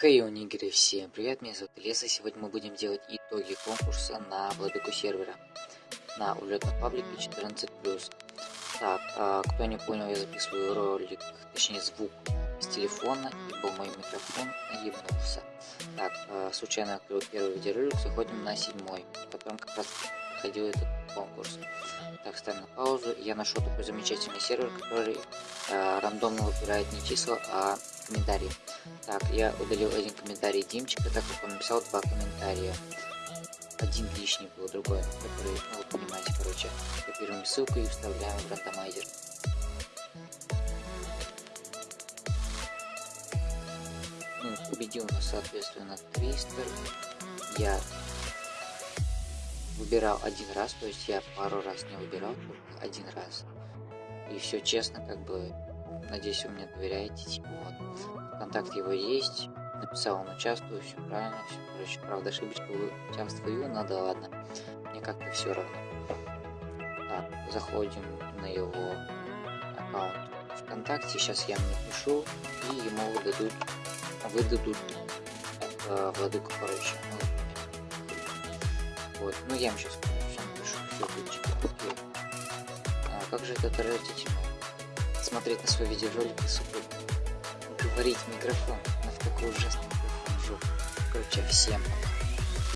Хей, унигеры, всем привет, меня зовут Леса, сегодня мы будем делать итоги конкурса на владыку сервера на улетном паблике 14+. Так, а, кто не понял, я записываю ролик, точнее звук с телефона, ибо мой микрофон наебнулся. Так, а, случайно открыл первый видеоролик, заходим на седьмой, в котором как раз проходил этот конкурс. Так, ставим на паузу, я нашел такой замечательный сервер, который рандомно выбирает не числа, а комментарии. Так, я удалил один комментарий Димчика, так как он написал два комментария. Один лишний был, другой, который, ну вы понимаете, короче. Копируем ссылку и вставляем в рандомайзер. Ну, победил у нас, соответственно, Твистер. Я выбирал один раз, то есть я пару раз не выбирал, один раз. И все честно, как бы Надеюсь, вы мне доверяете. Типа, вот. Контакт его есть. Написал, он участвую, все правильно, все, короче, правда, ошибочка, участвую, надо, ладно. Мне как-то все равно. Так, заходим на его аккаунт ВКонтакте. Сейчас я мне пишу, и ему выдадут, выдадут это владыку, короче. Ну, вот, ну я ему сейчас сам пишу, все. А как же это отразительно? Смотреть на свой видеоролик и, сука, говорить микрофон. На в такой ужасный микрофон жопу. Короче, всем пока.